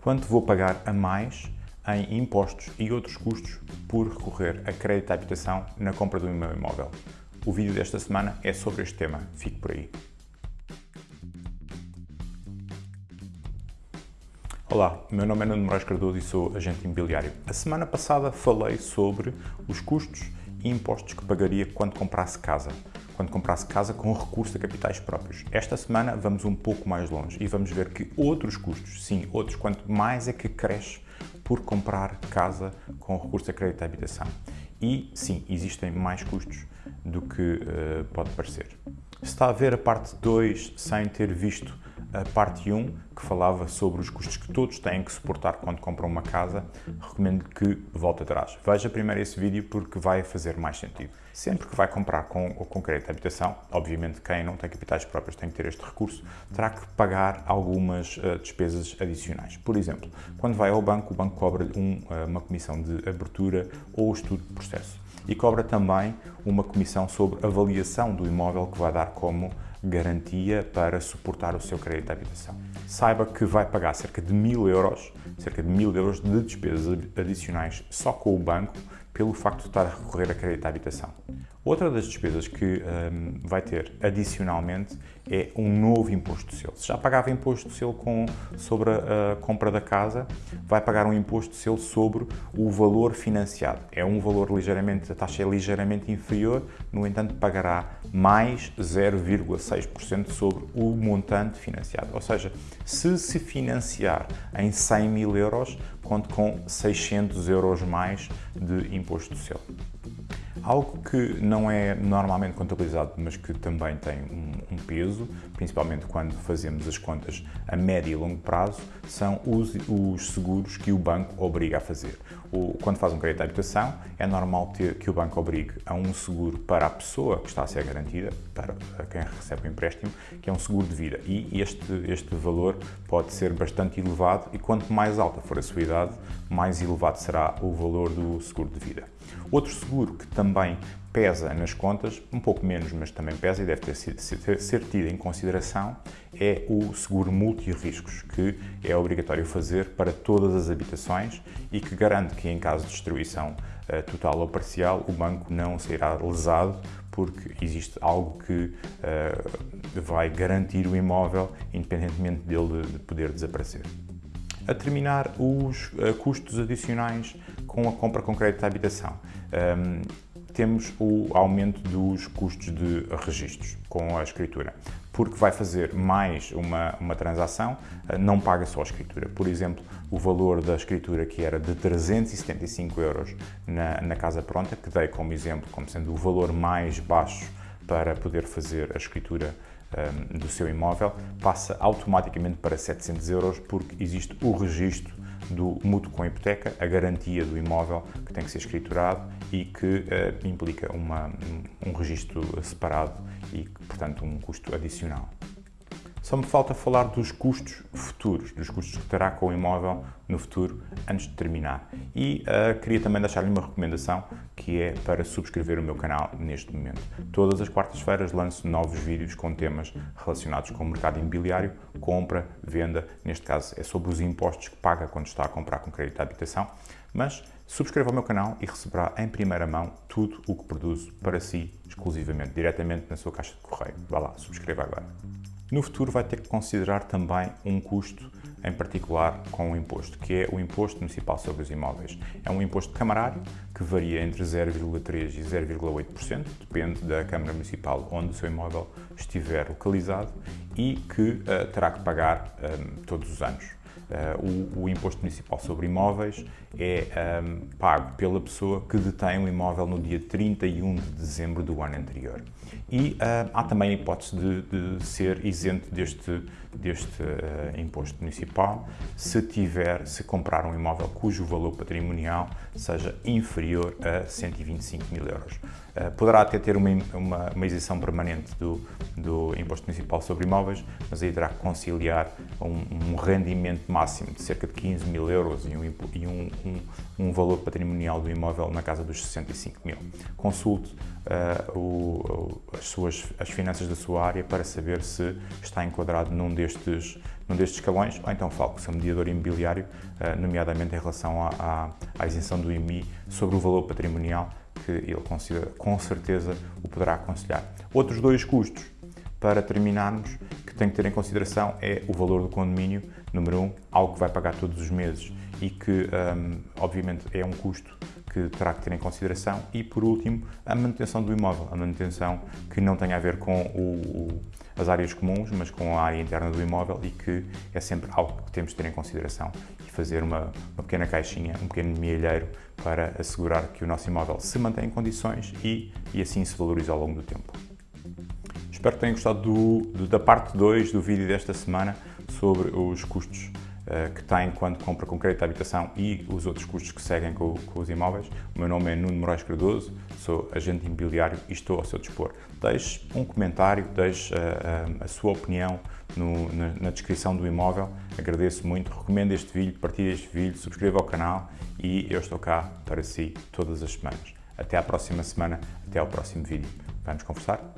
quanto vou pagar a mais em impostos e outros custos por recorrer a crédito à habitação na compra do meu imóvel. O vídeo desta semana é sobre este tema, fique por aí. Olá, meu nome é Nuno Moraes Cardoso e sou agente imobiliário. A semana passada falei sobre os custos e impostos que pagaria quando comprasse casa, quando comprasse casa com recurso a capitais próprios. Esta semana vamos um pouco mais longe e vamos ver que outros custos, sim, outros, quanto mais é que cresce por comprar casa com recurso a crédito à habitação. E sim, existem mais custos do que uh, pode parecer. Se está a ver a parte 2 sem ter visto a parte 1, que falava sobre os custos que todos têm que suportar quando compram uma casa, recomendo que volte atrás. Veja primeiro esse vídeo porque vai fazer mais sentido. Sempre que vai comprar com, com crédito de habitação, obviamente quem não tem capitais próprios tem que ter este recurso, terá que pagar algumas uh, despesas adicionais. Por exemplo, quando vai ao banco, o banco cobra-lhe um, uh, uma comissão de abertura ou estudo de processo. E cobra também uma comissão sobre avaliação do imóvel que vai dar como garantia para suportar o seu crédito de habitação. Saiba que vai pagar cerca de mil euros, cerca de mil euros de despesas adicionais só com o banco pelo facto de estar a recorrer a crédito de habitação. Outra das despesas que um, vai ter adicionalmente é um novo imposto de selo. Se já pagava imposto de selo com, sobre a, a, compra da casa, vai pagar um imposto de selo sobre o valor financiado. É um valor ligeiramente, a taxa é ligeiramente inferior, no entanto pagará mais 0,6% sobre o montante financiado. Ou seja, se se financiar em 100 mil euros, conte com 600 euros mais de imposto de selo. Algo que não é normalmente contabilizado, mas que também tem um, um, peso, principalmente quando fazemos as contas a médio e longo prazo, são os, os seguros que o banco obriga a fazer. O, quando faz um crédito à habitação, é normal ter, que o banco obrigue a um seguro para a pessoa que está a ser garantida, para quem recebe o empréstimo, que é um seguro de vida. E este, este valor pode ser bastante elevado e quanto mais alta for a sua idade, mais elevado será o valor do seguro de vida. Outro seguro que também pesa nas contas, um pouco menos, mas também pesa e deve ter sido, ser, tido em consideração, é o seguro multi-riscos, que é obrigatório fazer para todas as habitações e que garante que em caso de destruição uh, total ou parcial, o banco não será lesado porque existe algo que uh, vai garantir o imóvel independentemente dele de poder desaparecer. A terminar, os uh, custos adicionais com a compra com crédito de habitação. Temos o aumento dos custos de registros com a escritura, porque vai fazer mais uma, uma transação, eh, não paga só a escritura. Por exemplo, o valor da escritura que era de 375 euros na, na Casa Pronta, que dei como exemplo, como sendo o valor mais baixo para poder fazer a escritura um, do seu imóvel, passa automaticamente para 700 euros porque existe o registro do mútuo com hipoteca, a garantia do imóvel que tem que ser escriturado e que uh, implica uma, um, registro separado e, portanto, um custo adicional. Só me falta falar dos custos futuros, dos custos que terá com o imóvel no futuro, antes de terminar. E uh, queria também deixar-lhe uma recomendação, que é para subscrever o meu canal neste momento. Todas as quartas-feiras lanço novos vídeos com temas relacionados com o mercado imobiliário, compra, venda, neste caso é sobre os impostos que paga quando está a comprar com crédito de habitação, mas subscreva o meu canal e receberá em primeira mão tudo o que produzo para si, exclusivamente, diretamente na sua caixa de correio. Vá lá, subscreva agora. No futuro vai ter que considerar também um custo em particular com o imposto, que é o Imposto Municipal sobre os Imóveis. É um imposto camarário que varia entre 0,3% e 0,8%, depende da Câmara Municipal onde o seu imóvel estiver localizado e que uh, terá que pagar um, eh, todos os anos. Uh, o, o, imposto municipal sobre imóveis é um, pago pela pessoa que detém o imóvel no dia 31 de dezembro do ano anterior. E uh, há também a hipótese de, de ser isento deste, deste uh, imposto municipal se tiver, se comprar um imóvel cujo valor patrimonial seja inferior a 125 mil euros. Uh, poderá até ter uma, uma, uma, isenção permanente do, do imposto municipal sobre imóveis, mas aí terá que conciliar um, um rendimento máximo de cerca de 15 mil euros e, um, e um, um, valor patrimonial do imóvel na casa dos 65 mil. Consulte uh, o, as, suas, as finanças da sua área para saber se está enquadrado num destes, num destes escalões, ou então fale com o seu mediador imobiliário, nomeadamente em relação à, à, à isenção do IMI sobre o valor patrimonial que ele considera, com certeza o poderá aconselhar. Outros dois custos, para terminarmos, tem que ter em consideração é o valor do condomínio, número um, algo que vai pagar todos os meses e que, um, obviamente, é um custo que terá que ter em consideração. E, por último, a manutenção do imóvel, a manutenção que não tem a ver com o, as áreas comuns, mas com a área interna do imóvel e que é sempre algo que temos de ter em consideração. E fazer uma, uma pequena caixinha, um pequeno mielheiro para assegurar que o nosso imóvel se mantém em condições e, e assim se valoriza ao longo do tempo. Espero que tenham gostado do, da parte 2 do vídeo desta semana sobre os custos uh, que tem quando compra com crédito à habitação e os outros custos que seguem com, com, os imóveis. O meu nome é Nuno Moraes Cardoso, sou agente imobiliário e estou ao seu dispor. Deixe um comentário, deixe uh, uh, a sua opinião no, na, na, descrição do imóvel. Agradeço muito, recomendo este vídeo, partilhe este vídeo, subscreva o canal e eu estou cá para si todas as semanas. Até à próxima semana, até ao próximo vídeo. Vamos conversar?